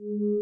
Mm-hmm.